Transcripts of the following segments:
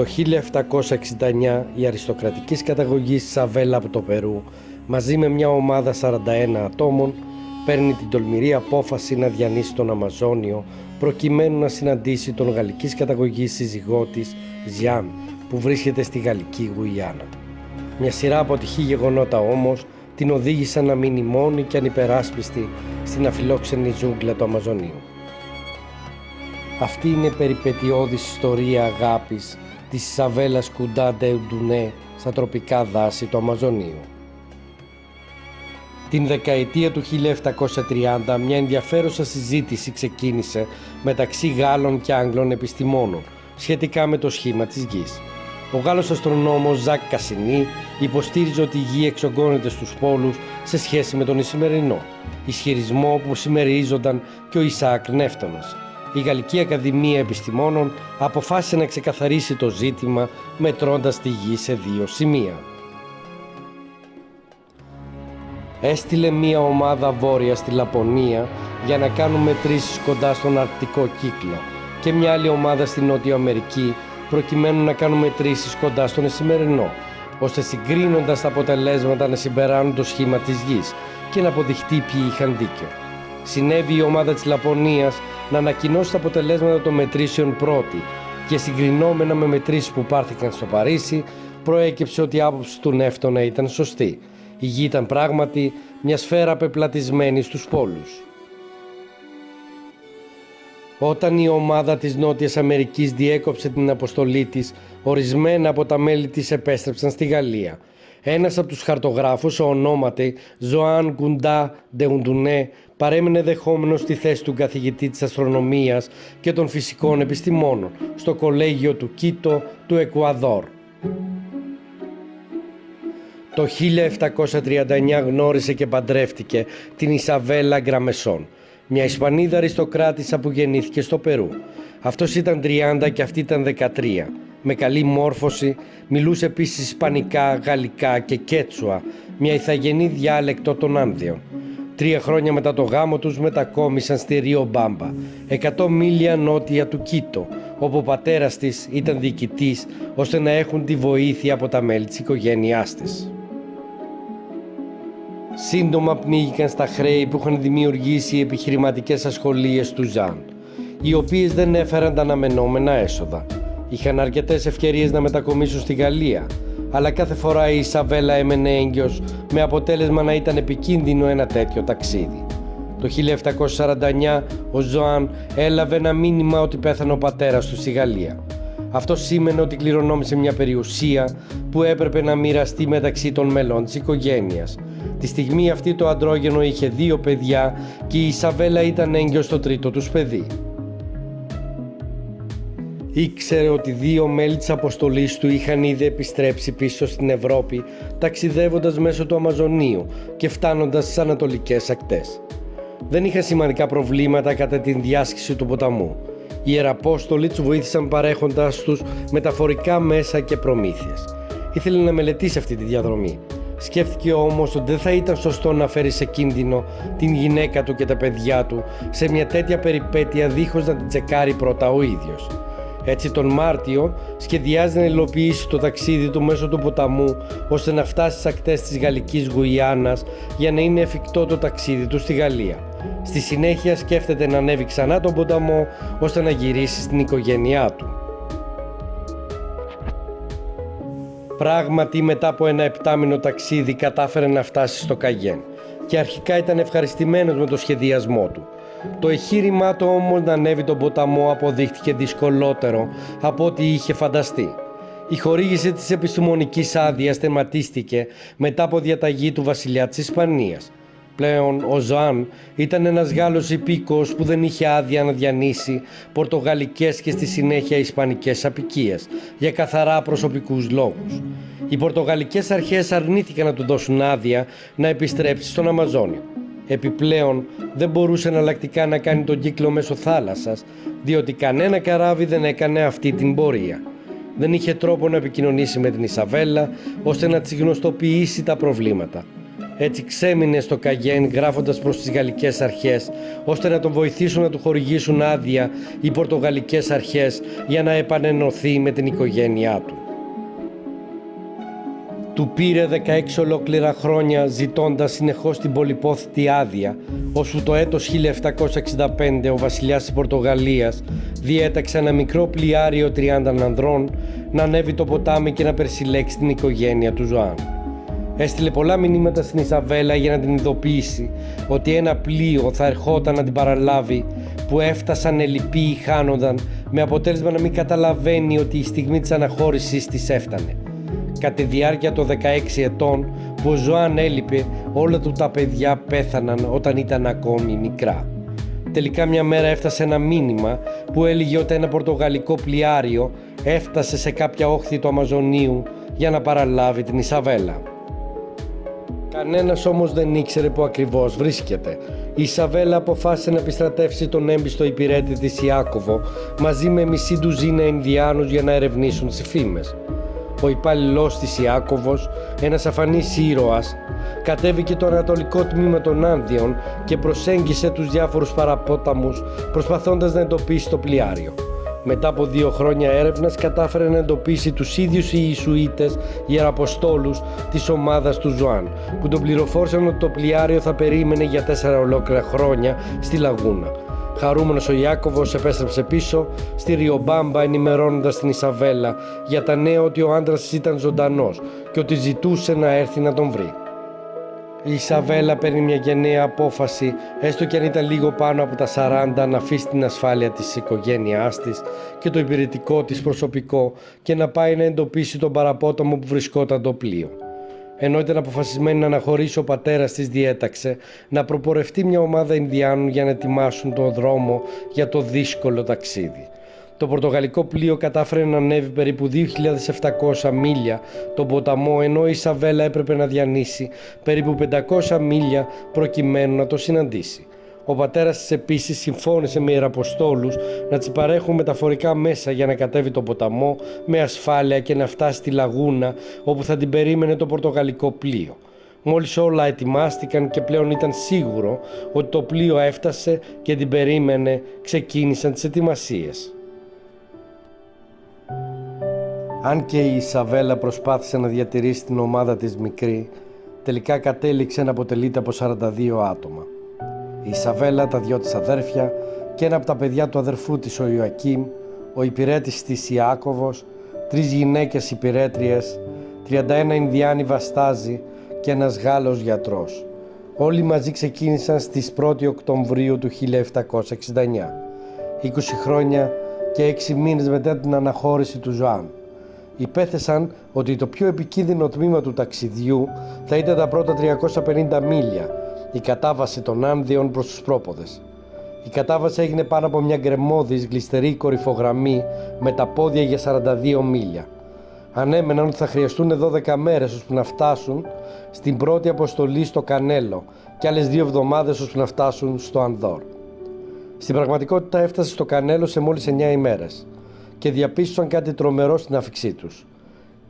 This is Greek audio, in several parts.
Το 1769 η αριστοκρατικής καταγωγής Σαβέλα από το Περού μαζί με μια ομάδα 41 ατόμων παίρνει την τολμηρή απόφαση να διανύσει τον Αμαζόνιο προκειμένου να συναντήσει τον γαλλικής καταγωγής σύζυγό της Ζιάν που βρίσκεται στη Γαλλική Γουιάννα. Μια σειρά από τυχή γεγονότα όμως την οδήγησαν να μείνει μόνη και ανυπεράσπιστη στην αφιλόξενη ζούγκλα του Αμαζονίου. Αυτή είναι η περιπετειώδης ιστορία αγάπης της Ισαβέλας Κουντά Ντεουντουνέ στα τροπικά δάση του Αμαζονίου. Την δεκαετία του 1730 μια ενδιαφέρουσα συζήτηση ξεκίνησε μεταξύ Γάλλων και Άγγλων επιστημόνων σχετικά με το σχήμα της γης. Ο Γάλλος αστρονόμος Ζακ Κασινή υποστήριζε ότι η γη εξογκώνεται στους πόλους σε σχέση με τον Ισημερινό, ισχυρισμό που συμμερίζονταν και ο Ισαάκ Νεύτωνας. Η Γαλλική Ακαδημία Επιστημόνων αποφάσισε να ξεκαθαρίσει το ζήτημα μετρώντας τη γη σε δύο σημεία. Έστειλε μία ομάδα βόρεια στη Λαπωνία για να κάνουν μετρήσεις κοντά στον Αρκτικό κύκλο και μια άλλη ομάδα στη Νότια Αμερική προκειμένου να κάνουν μετρήσεις κοντά στον Εσημερινό, ώστε συγκρίνοντας τα αποτελέσματα να συμπεράνουν το σχήμα της γης και να αποδειχτεί ποιοι είχαν δίκιο. Συνέβη η ομάδα της Λαπωνίας να ανακοινώσει τα αποτελέσματα των μετρήσεων πρώτη και συγκρινόμενα με μετρήσεις που πάρθηκαν στο Παρίσι προέκυψε ότι η άποψη του Νεύτωνα ήταν σωστή. Η γη ήταν πράγματι μια σφαίρα πεπλατισμένη στους πόλους. Όταν η ομάδα της Νότιας Αμερικής διέκοψε την αποστολή της, ορισμένα από τα μέλη της επέστρεψαν στη Γαλλία. Ένας από τους χαρτογράφους, ο ονόματι Ζωάν Γκουντά Ντεουντουνέ, παρέμεινε δεχόμενος στη θέση του καθηγητή της αστρονομίας και των φυσικών επιστημόνων στο κολέγιο του Κίτο του Εκουαδόρ. Το 1739 γνώρισε και παντρεύτηκε την Ισαβέλα Γκραμεσόν, μια Ισπανίδα αριστοκράτησα που γεννήθηκε στο Περού. Αυτός ήταν 30 και αυτή ήταν 13. Με καλή μόρφωση, μιλούσε επίσης Ισπανικά, Γαλλικά και Κέτσουα, μια ηθαγενή διάλεκτο των Άνδεων. Τρία χρόνια μετά το γάμο τους μετακόμισαν στη Ρίο Μπάμπα, 100 μίλια νότια του Κίτο, όπου ο πατέρας της ήταν διοικητής ώστε να έχουν τη βοήθεια από τα μέλη της οικογένειάς της. Σύντομα πνίγηκαν στα χρέη που είχαν δημιουργήσει οι επιχειρηματικές ασχολίες του Ζαν, οι οποίες δεν έφεραν τα αναμενόμενα έσοδα. Είχαν αρκετές ευκαιρίες να μετακομίσουν στη Γαλλία, αλλά κάθε φορά η Ισαβέλα έμενε έγκυος με αποτέλεσμα να ήταν επικίνδυνο ένα τέτοιο ταξίδι. Το 1749 ο Ζωάν έλαβε ένα μήνυμα ότι πέθανε ο πατέρας του στη Γαλλία. Αυτό σήμαινε ότι κληρονόμησε μια περιουσία που έπρεπε να μοιραστεί μεταξύ των μελών της οικογένειας Τη στιγμή αυτή το αντρόγενο είχε δύο παιδιά και η Ισαβέλα ήταν έγκυος στο τρίτο τους παιδί. Ήξερε ότι δύο μέλη της αποστολής του είχαν ήδη επιστρέψει πίσω στην Ευρώπη ταξιδεύοντας μέσω του Αμαζονίου και φτάνοντας στις ανατολικές ακτές. Δεν είχαν σημαντικά προβλήματα κατά την διάσκηση του ποταμού. Οι Ιεραπόστολοι τους βοήθησαν παρέχοντας τους μεταφορικά μέσα και προμήθειες. Ήθελε να μελετήσει αυτή τη διαδρομή Σκέφτηκε όμως ότι δεν θα ήταν σωστό να φέρει σε κίνδυνο την γυναίκα του και τα παιδιά του σε μια τέτοια περιπέτεια δίχως να την τσεκάρει πρώτα ο ίδιος. Έτσι τον Μάρτιο σχεδιάζει να υλοποιήσει το ταξίδι του μέσω του ποταμού ώστε να φτάσει στις ακτές της Γαλλικής Γουιάννας για να είναι εφικτό το ταξίδι του στη Γαλλία. Στη συνέχεια σκέφτεται να ανέβει ξανά τον ποταμό ώστε να γυρίσει στην οικογένειά του. Πράγματι μετά από ένα επτάμινο ταξίδι κατάφερε να φτάσει στο Καγέν και αρχικά ήταν ευχαριστημένος με το σχεδιασμό του. Το εχείρημά του όμως να ανέβει τον ποταμό αποδείχτηκε δυσκολότερο από ό,τι είχε φανταστεί. Η χορήγηση της επιστημονικής άδειας θεματίστηκε μετά από διαταγή του βασιλιά της Ισπανίας Πλέον ο Ζωάν ήταν ένας Γάλλος υπήκος που δεν είχε άδεια να διανύσει πορτογαλικές και στη συνέχεια ισπανικές απικίες για καθαρά προσωπικούς λόγους. Οι πορτογαλικές αρχές αρνήθηκαν να του δώσουν άδεια να επιστρέψει στον Αμαζόνιο. Επιπλέον δεν μπορούσε εναλλακτικά να κάνει τον κύκλο μέσω θάλασσας διότι κανένα καράβι δεν έκανε αυτή την πορεία. Δεν είχε τρόπο να επικοινωνήσει με την Ισαβέλα ώστε να της γνωστοποιήσει τα προβλήματα. Έτσι ξέμεινε στο Καγέν γράφοντας προς τις γαλλικές αρχές ώστε να τον βοηθήσουν να του χορηγήσουν άδεια οι πορτογαλικές αρχές για να επανενωθεί με την οικογένειά του. Του πήρε 16 ολόκληρα χρόνια ζητώντας συνεχώς την πολυπόθητη άδεια, ώσπου το έτος 1765 ο βασιλιάς της Πορτογαλίας διέταξε ένα μικρό πλοιάριο 30 ανδρών να ανέβει το ποτάμι και να περισυλλέξει την οικογένεια του Ζωάν. Έστειλε πολλά μηνύματα στην Ισαβέλα για να την ειδοποιήσει ότι ένα πλοίο θα ερχόταν να την παραλάβει που έφτασαν ελλειποί ή χάνονταν με αποτέλεσμα να μην καταλαβαίνει ότι η στιγμή της αναχώρησης της έφτανε. Κατά τη διάρκεια των 16 ετών που ο Ζωάν έλειπε, όλα του τα παιδιά πέθαναν όταν ήταν ακόμη μικρά. Τελικά μια μέρα έφτασε ένα μήνυμα που έλεγε ότι ένα πορτογαλικό πλοιάριο έφτασε σε κάποια όχθη του Αμαζονίου για να παραλάβει την Ισαβέλα. Κανένας όμως δεν ήξερε που ακριβώς βρίσκεται. Η Ισαβέλα αποφάσισε να επιστρατεύσει τον έμπιστο υπηρέτη της Ιάκωβο μαζί με μισή ντουζίνα Ινδιάνους για να ερευνήσουν τις φήμες ο υπάλληλός της Ιάκωβος, ένας αφανής ήρωας, κατέβηκε το ανατολικό τμήμα των Άνδιων και προσέγγισε τους διάφορους παραπόταμους προσπαθώντας να εντοπίσει το πλοιάριο. Μετά από δύο χρόνια έρευνας κατάφερε να εντοπίσει τους ίδιους οι Ιησουίτες ιεραποστόλους της ομάδας του Ζωάν που τον πληροφόρησαν ότι το πλοιάριο θα περίμενε για τέσσερα ολόκληρα χρόνια στη Λαγούνα. Χαρούμενος ο Ιάκωβος επέστρεψε πίσω στη Ριομπάμπα ενημερώνοντας την Ισαβέλα για τα νέα ότι ο άντρας ήταν ζωντανός και ότι ζητούσε να έρθει να τον βρει. Η Ισαβέλα παίρνει μια γενναία απόφαση, έστω και αν ήταν λίγο πάνω από τα 40, να αφήσει την ασφάλεια της οικογένειάς της και το υπηρετικό της προσωπικό και να πάει να εντοπίσει τον παραπόταμο που βρισκόταν το πλοίο ενώ ήταν αποφασισμένη να αναχωρήσει ο πατέρας της διέταξε να προπορευτεί μια ομάδα Ινδιάνων για να ετοιμάσουν τον δρόμο για το δύσκολο ταξίδι. Το πορτογαλικό πλοίο κατάφερε να ανέβει περίπου 2.700 μίλια τον ποταμό ενώ η Σαβέλα έπρεπε να διανύσει περίπου 500 μίλια προκειμένου να το συναντήσει. Ο πατέρας της επίσης συμφώνησε με ιεραποστόλους να της παρέχουν μεταφορικά μέσα για να κατέβει το ποταμό με ασφάλεια και να φτάσει στη λαγούνα όπου θα την περίμενε το πορτογαλικό πλοίο. Μόλις όλα ετοιμάστηκαν και πλέον ήταν σίγουρο ότι το πλοίο έφτασε και την περίμενε, ξεκίνησαν τις ετοιμασίες. Αν και η Ισαβέλα προσπάθησε να διατηρήσει την ομάδα της μικρή, τελικά κατέληξε να αποτελείται από 42 άτομα η Ισαβέλα, τα δυο της αδέρφια και ένα από τα παιδιά του αδερφού της ο Ιωακήμ, ο υπηρέτης της Ιάκωβος, τρεις γυναίκες υπηρέτριες, 31 Ινδιάνοι βαστάζοι και ένας Γάλλος γιατρός. Όλοι μαζί ξεκίνησαν στις 1 Οκτωβρίου του 1769, 20 χρόνια και 6 μήνες μετά την αναχώρηση του Ζωάν. Υπέθεσαν ότι το πιο επικίνδυνο τμήμα του ταξιδιού θα ήταν τα πρώτα 350 μίλια η κατάβαση των Άνδιων προς τους πρόποδες. Η κατάβαση έγινε πάνω από μια γκρεμόδης γλιστερή κορυφογραμμή με τα πόδια για 42 μίλια. Ανέμεναν ότι θα χρειαστούν 12 μέρες ώστε να φτάσουν στην πρώτη αποστολή στο Κανέλο και άλλες δύο εβδομάδες ώστε να φτάσουν στο Ανδόρ. Στην πραγματικότητα έφτασε στο Κανέλο σε μόλις 9 ημέρες και διαπίστωσαν κάτι τρομερό στην άφηξή τους.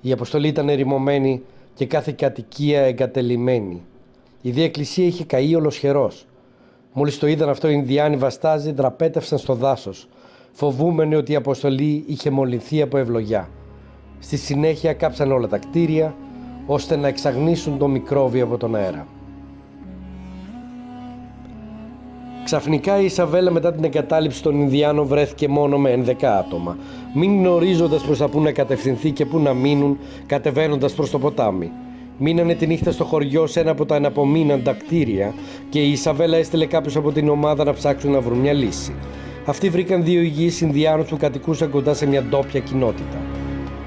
Η αποστολή ήταν ερημωμένη και κάθε κατοικία εγκατελειμμένη. Η Δία Εκκλησία είχε καεί ολοσχερός. Μόλις το είδαν αυτό, οι Ινδιάνοι βαστάζοι δραπέτευσαν στο δάσος, φοβούμενοι ότι η αποστολή είχε μολυνθεί από ευλογιά. Στη συνέχεια κάψαν όλα τα κτίρια, ώστε να εξαγνίσουν το μικρόβιο από τον αέρα. Ξαφνικά η Ισαβέλα μετά την εγκατάλειψη των Ινδιάνων βρέθηκε μόνο με 11 άτομα, μην γνωρίζοντας προς τα που να κατευθυνθεί και πού να μείνουν κατεβαίνοντας προς το ποτάμι. Μείνανε τη νύχτα στο χωριό σε ένα από τα αναπομείναντα κτίρια και η Ισαβέλα έστειλε κάποιου από την ομάδα να ψάξουν να βρουν μια λύση. Αυτοί βρήκαν δύο υγιείς Ινδιάνους που κατοικούσαν κοντά σε μια ντόπια κοινότητα.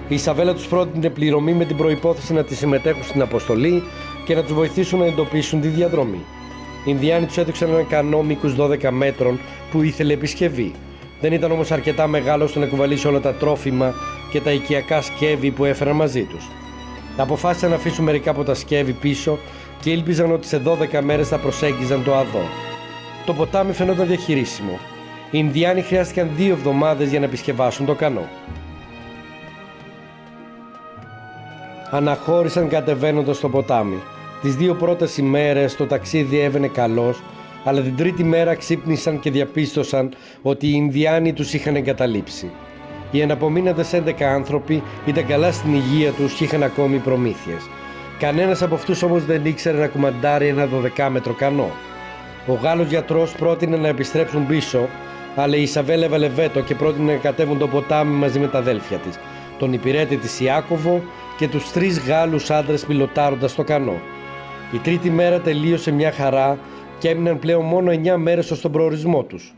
Η Ισαβέλα τους πρότεινε πληρωμή με την προπόθεση να τη συμμετέχουν στην αποστολή και να τους βοηθήσουν να εντοπίσουν τη διαδρομή. Οι Ινδιάνοι τους έδειξαν ένα κανό μήκους 12 μέτρων που ήθελε επισκευή. Δεν ήταν όμως αρκετά μεγάλο ώστε να κουβαλήσει όλα τα τρόφιμα και τα οικιακά σκεύη που έφεραν μαζί τους. Αποφάσισαν να αφήσουν μερικά από τα σκεύη πίσω και ήλπιζαν ότι σε 12 μέρες θα προσέγγιζαν το Αδό. Το ποτάμι φαινόταν διαχειρίσιμο. Οι Ινδιάνοι χρειάστηκαν δύο εβδομάδες για να επισκευάσουν το κανό. Αναχώρησαν κατεβαίνοντας το ποτάμι. Τις δύο πρώτες ημέρες το ταξίδι έβαινε καλώς, αλλά την τρίτη μέρα ξύπνησαν και διαπίστωσαν ότι οι Ινδιάνοι τους είχαν εγκαταλείψει. Οι εναπομείναντες 11 άνθρωποι ήταν καλά στην υγεία τους και είχαν ακόμη προμήθειες. Κανένας από αυτούς όμως δεν ήξερε να κουμαντάρει ένα 12 μέτρο κανό. Ο Γάλλος γιατρός πρότεινε να επιστρέψουν πίσω, αλλά η Ισαβέλα έβαλε βέτο και πρότεινε να κατέβουν το ποτάμι μαζί με τα αδέλφια της, τον υπηρέτη της Ιάκωβο και τους τρεις Γάλλους άντρες πιλωτάροντας το κανό. Η τρίτη μέρα τελείωσε μια χαρά και έμειναν πλέον μόνο 9 μέρες ως τον προορισμό τους.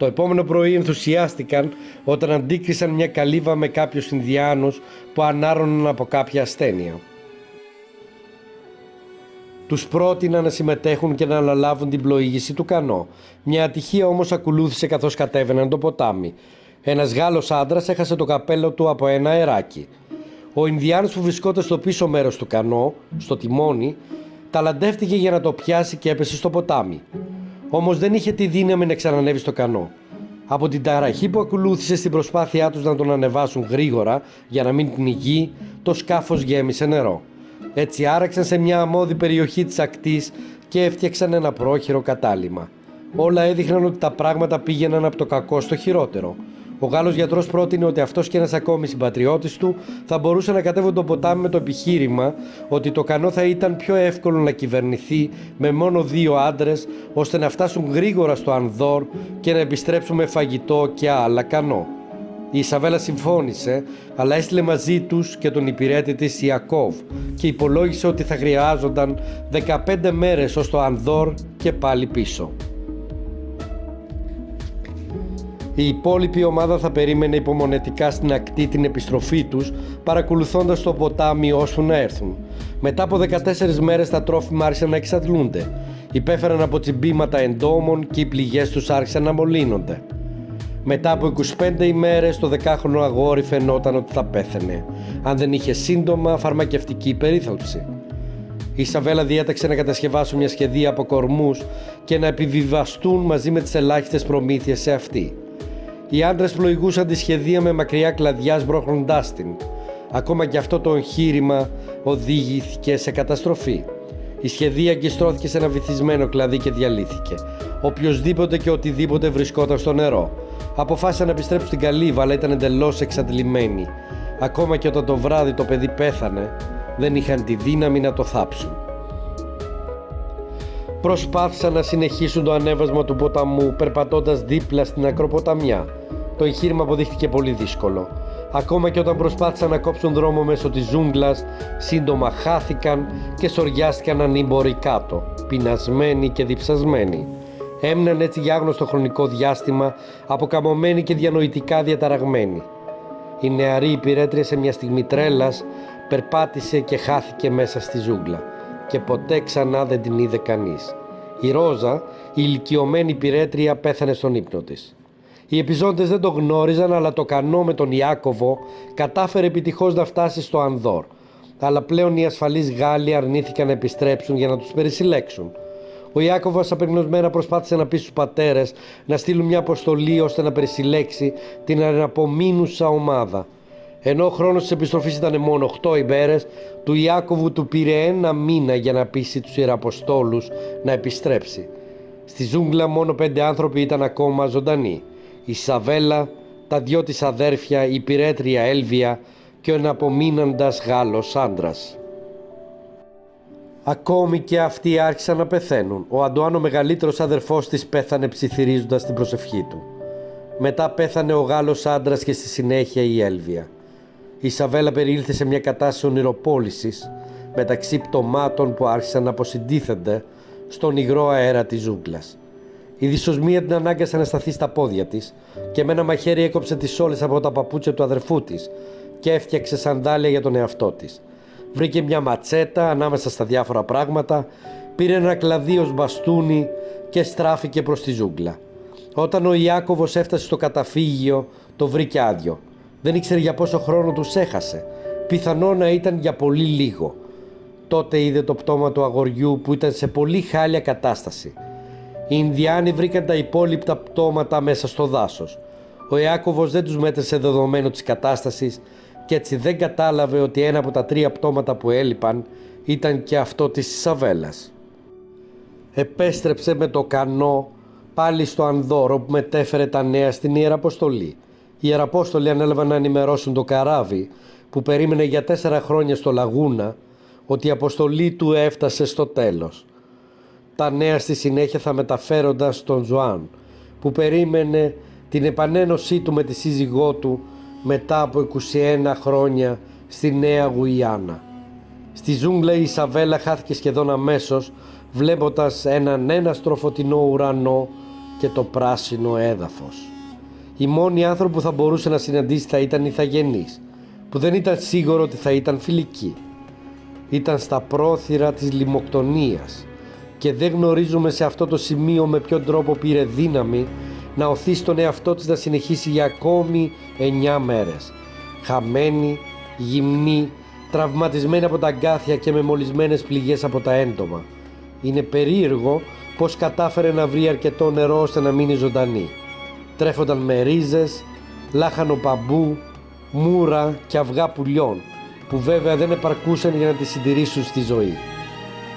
Το επόμενο πρωί ενθουσιάστηκαν όταν αντίκρισαν μια καλύβα με κάποιους Ινδιάνους που ανάρρωναν από κάποια ασθένεια. Τους πρότειναν να συμμετέχουν και να αναλάβουν την πλοήγηση του κανό. Μια ατυχία όμως ακολούθησε καθώς κατέβαιναν το ποτάμι. Ένας Γάλλος άντρας έχασε το καπέλο του από ένα αεράκι. Ο Ινδιάνος που βρισκόταν στο πίσω μέρος του κανό, στο τιμόνι, ταλαντεύτηκε για να το πιάσει και έπεσε στο ποτάμι. Όμως δεν είχε τη δύναμη να ξανανεύει στο κανό. Από την ταραχή που ακολούθησε στην προσπάθειά τους να τον ανεβάσουν γρήγορα για να μην πνιγεί, το σκάφος γέμισε νερό. Έτσι άραξαν σε μια αμμώδη περιοχή της ακτής και έφτιαξαν ένα πρόχειρο κατάλημα. Όλα έδειχναν ότι τα πράγματα πήγαιναν από το κακό στο χειρότερο. Ο Γάλλος γιατρός πρότεινε ότι αυτός και ένας ακόμη συμπατριώτης του θα μπορούσε να κατέβουν το ποτάμι με το επιχείρημα ότι το κανό θα ήταν πιο εύκολο να κυβερνηθεί με μόνο δύο άντρες ώστε να φτάσουν γρήγορα στο Ανδόρ και να επιστρέψουν με φαγητό και άλλα κανό. Η Ισαβέλα συμφώνησε, αλλά έστειλε μαζί τους και τον υπηρέτη της Ιακώβ και υπολόγισε ότι θα χρειάζονταν 15 μέρες ως το Ανδόρ και πάλι πίσω. Η υπόλοιπη ομάδα θα περίμενε υπομονετικά στην ακτή την επιστροφή τους, παρακολουθώντας το ποτάμι ώσπου να έρθουν. Μετά από 14 μέρες τα τρόφιμα άρχισαν να εξαντλούνται. Υπέφεραν από τσιμπήματα εντόμων και οι πληγές τους άρχισαν να μολύνονται. Μετά από 25 ημέρες το δεκάχρονο αγόρι φαινόταν ότι θα πέθαινε, αν δεν είχε σύντομα φαρμακευτική περίθαλψη. Η Ισαβέλα διέταξε να κατασκευάσουν μια σχεδία από κορμούς και να επιβιβαστούν μαζί με τις ελάχιστες προμήθειες σε αυτή. Οι άντρες πλοηγούσαν τη σχεδία με μακριά κλαδιά σμπρώχνοντά την. Ακόμα και αυτό το εγχείρημα οδήγηθηκε σε καταστροφή. Η σχεδία αγκιστρώθηκε σε ένα βυθισμένο κλαδί και διαλύθηκε. Οποιοδήποτε και οτιδήποτε βρισκόταν στο νερό. Αποφάσισαν να επιστρέψουν στην καλύβα, αλλά ήταν εντελώς εξαντλημένοι. Ακόμα και όταν το βράδυ το παιδί πέθανε, δεν είχαν τη δύναμη να το θάψουν. Προσπάθησαν να συνεχίσουν το ανέβασμα του ποταμού περπατώντας δίπλα στην ακροποταμιά. Το εγχείρημα αποδείχθηκε πολύ δύσκολο. Ακόμα και όταν προσπάθησαν να κόψουν δρόμο μέσω της ζούγκλας, σύντομα χάθηκαν και σοριάστηκαν ανήμποροι κάτω, πεινασμένοι και διψασμένοι. Έμειναν έτσι για άγνωστο χρονικό διάστημα, αποκαμωμένοι και διανοητικά διαταραγμένοι. Η νεαρή υπηρέτρια σε μια στιγμή τρέλας περπάτησε και χάθηκε μέσα στη ζούγκλα και ποτέ ξανά δεν την είδε κανείς. Η Ρόζα, η ηλικιωμένη πυρέτρια, πέθανε στον ύπνο της. Οι επιζώντες δεν το γνώριζαν, αλλά το κανό με τον Ιάκωβο κατάφερε επιτυχώς να φτάσει στο Ανδόρ. Αλλά πλέον οι ασφαλείς Γάλλοι αρνήθηκαν να επιστρέψουν για να τους περισυλλέξουν. Ο Ιάκωβος απεγνωσμένα προσπάθησε να πει στους πατέρες να στείλουν μια αποστολή ώστε να περισυλλέξει την αναπομείνουσα ομάδα. Ενώ ο χρόνος της επιστροφής ήταν μόνο 8 ημέρες, του Ιάκωβου του πήρε ένα μήνα για να πείσει τους Ιεραποστόλους να επιστρέψει. Στη ζούγκλα μόνο πέντε άνθρωποι ήταν ακόμα ζωντανοί. Η Σαβέλα, τα δυο της αδέρφια, η πυρέτρια Έλβια και ο εναπομείναντας Γάλλος άντρας. Ακόμη και αυτοί άρχισαν να πεθαίνουν. Ο Αντουάν ο μεγαλύτερος αδερφός της πέθανε ψιθυρίζοντας την προσευχή του. Μετά πέθανε ο Γάλλος άντρας και στη συνέχεια η Έλβια. Η Σαβέλα περιήλθε σε μια κατάσταση ονειροπόλησης μεταξύ πτωμάτων που άρχισαν να αποσυντίθενται στον υγρό αέρα της ζούγκλας. Η δυσοσμία την ανάγκασε να σταθεί στα πόδια της και με ένα μαχαίρι έκοψε τις όλες από τα παπούτσια του αδερφού της και έφτιαξε σαντάλια για τον εαυτό της. Βρήκε μια ματσέτα ανάμεσα στα διάφορα πράγματα, πήρε ένα κλαδί ως μπαστούνι και στράφηκε προς τη ζούγκλα. Όταν ο Ιάκωβος έφτασε στο καταφύγιο, το βρήκε άδειο. Δεν ήξερε για πόσο χρόνο τους έχασε. Πιθανό να ήταν για πολύ λίγο. Τότε είδε το πτώμα του αγοριού που ήταν σε πολύ χάλια κατάσταση. Οι Ινδιάνοι βρήκαν τα υπόλοιπτα πτώματα μέσα στο δάσος. Ο Ιάκωβος δεν τους μέτρησε δεδομένης της κατάστασης και έτσι δεν κατάλαβε ότι ένα από τα τρία πτώματα που έλειπαν ήταν και αυτό της Ισαβέλας. Επέστρεψε με το κανό πάλι στο Ανδόρο που μετέφερε τα νέα στην Ιεραποστολή. Οι Ιεραπόστολοι ανέλαβαν να ενημερώσουν το καράβι που περίμενε για τέσσερα χρόνια στο Λαγούνα ότι η αποστολή του έφτασε στο τέλος. Τα νέα στη συνέχεια θα μεταφέρονταν στον Ζουάν που περίμενε την επανένωσή του με τη σύζυγό του μετά από 21 χρόνια στη Νέα Γουιάννα. Στη ζούγκλα η Ισαβέλα χάθηκε σχεδόν αμέσως βλέποντας έναν ένα φωτεινό ουρανό και το πράσινο έδαφος. Οι μόνοι άνθρωποι που θα μπορούσε να συναντήσει θα ήταν οι θαγενείς, που δεν ήταν σίγουρο ότι θα ήταν φιλικοί. Ήταν στα πρόθυρα της λιμοκτονίας και δεν γνωρίζουμε σε αυτό το σημείο με ποιον τρόπο πήρε δύναμη να οθεί τον εαυτό της να συνεχίσει για ακόμη εννιά μέρες. Χαμένη, γυμνή, τραυματισμένη από τα αγκάθια και με μολυσμένες πληγές από τα έντομα. Είναι περίεργο πως κατάφερε να βρει αρκετό νερό ώστε να μείνει ζωντανή. Τρέφονταν με ρίζες, λάχανο παμπού, μούρα και αυγά πουλιών που βέβαια δεν επαρκούσαν για να τη συντηρήσουν στη ζωή.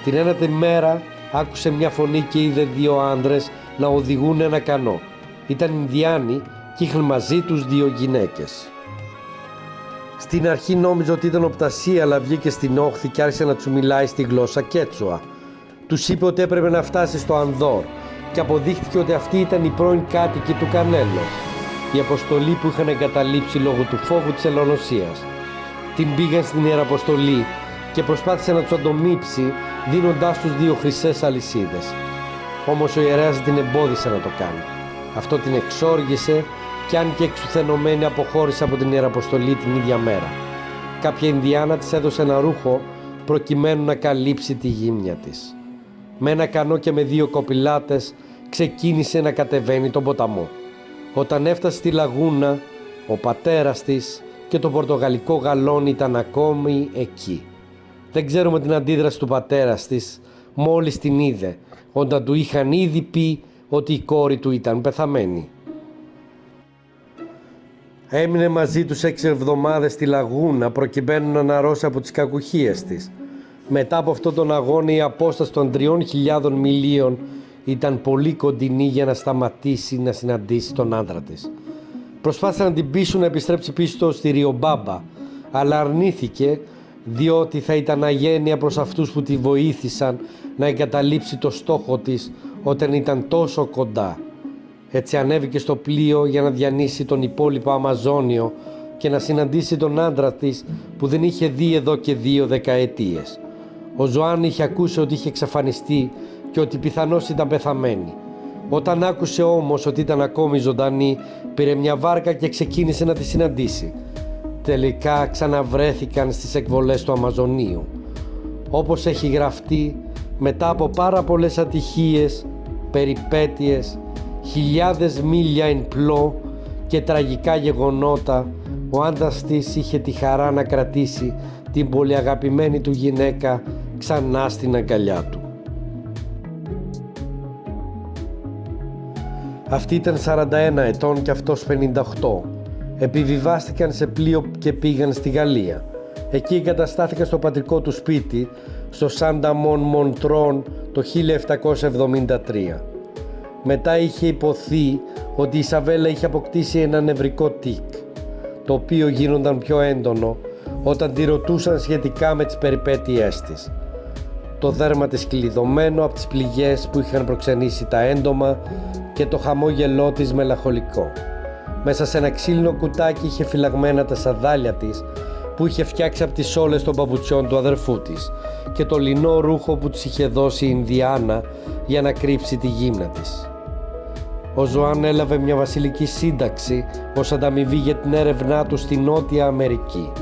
Την ένατη μέρα άκουσε μια φωνή και είδε δύο άντρες να οδηγούν ένα κανό. Ήταν Ινδιάνοι και είχαν μαζί τους δύο γυναίκες. Στην αρχή νόμιζε ότι ήταν οπτασία αλλά βγήκε στην όχθη και άρχισε να του μιλάει στη γλώσσα Κέτσουα. Τους είπε ότι έπρεπε να φτάσει στο Ανδόρ και αποδείχθηκε ότι αυτή ήταν η πρώην κάτοικη του Κανέλο. Η αποστολή που είχαν εγκαταλείψει λόγω του φόβου της ελονοσίας. Την πήγαν στην Ιεραποστολή και προσπάθησε να τους αντομύψει δίνοντάς τους δύο χρυσές αλυσίδες. Όμως ο ιερέας την εμπόδισε να το κάνει. Αυτό την εξόργησε και αν και εξουθενωμένη αποχώρησε από την Ιεραποστολή την ίδια μέρα. Κάποια Ινδιάνα της έδωσε ένα ρούχο προκειμένου να καλύψει τη γύμνια της. Με ένα κανό και με δύο κοπηλάτες ξεκίνησε να κατεβαίνει τον ποταμό. Όταν έφτασε στη λαγούνα, ο πατέρας της και το πορτογαλικό γαλόνι ήταν ακόμη εκεί. Δεν ξέρουμε την αντίδραση του πατέρας της μόλις την είδε, όταν του είχαν ήδη πει ότι η κόρη του ήταν πεθαμένη. Έμεινε μαζί τους έξι εβδομάδες στη λαγούνα προκειμένου να αναρρώσει από τις κακουχίες της. Μετά από αυτόν τον αγώνα η απόσταση των τριών χιλιάδων μιλίων ήταν πολύ κοντινή για να σταματήσει να συναντήσει τον άντρα της. Προσπάθησαν να την πείσουν να επιστρέψει πίσω στη Ριομπάμπα, αλλά αρνήθηκε διότι θα ήταν αγένεια προς αυτούς που τη βοήθησαν να εγκαταλείψει το στόχο της όταν ήταν τόσο κοντά. Έτσι ανέβηκε στο πλοίο για να διανύσει τον υπόλοιπο Αμαζόνιο και να συναντήσει τον άντρα της που δεν είχε δει εδώ και δύο δεκαετίες. Ο Ζωάν είχε ακούσει ότι είχε εξαφανιστεί και ότι πιθανώς ήταν πεθαμένη. Όταν άκουσε όμως ότι ήταν ακόμη ζωντανή, πήρε μια βάρκα και ξεκίνησε να τη συναντήσει. Τελικά ξαναβρέθηκαν στις εκβολές του Αμαζονίου. Όπως έχει γραφτεί, μετά από πάρα πολλές ατυχίες, περιπέτειες, χιλιάδες μίλια εν πλώ και τραγικά γεγονότα, ο άντρας της είχε τη χαρά να κρατήσει την πολύ αγαπημένη του γυναίκα ξανά στην αγκαλιά του. Αυτή ήταν 41 ετών και αυτός 58. Επιβιβάστηκαν σε πλοίο και πήγαν στη Γαλλία. Εκεί εγκαταστάθηκαν στο πατρικό του σπίτι, στο Σάντα Μον Μοντρόν το 1773. Μετά είχε υποθεί ότι η Σαβέλα είχε αποκτήσει ένα νευρικό τικ, το οποίο γίνονταν πιο έντονο όταν τη ρωτούσαν σχετικά με τις περιπέτειές της. Το δέρμα της κλειδωμένο από τις πληγές που είχαν προξενήσει τα έντομα και το χαμόγελό της μελαχολικό. Μέσα σε ένα ξύλινο κουτάκι είχε φυλαγμένα τα σαδάλια της που είχε φτιάξει από τις όλες των παπουτσιών του αδερφού της και το λινό ρούχο που της είχε δώσει η Ινδιάνα για να κρύψει τη γύμνα της. Ο Ζωάν έλαβε μια βασιλική σύνταξη ως ανταμοιβή για την έρευνά του στη Νότια Αμερική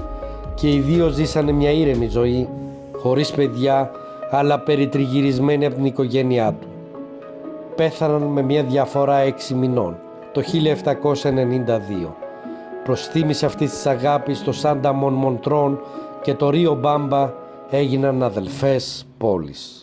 και οι δύο ζήσανε μια ήρεμη ζωή, χωρίς παιδιά, αλλά περιτριγυρισμένοι από την οικογένειά του. Πέθαναν με μια διαφορά έξι μηνών, το 1792. Προς θύμηση αυτής της αγάπης το Σάντα Μον Μοντρόν και το Ρίο Μπάμπα έγιναν αδελφές πόλεις.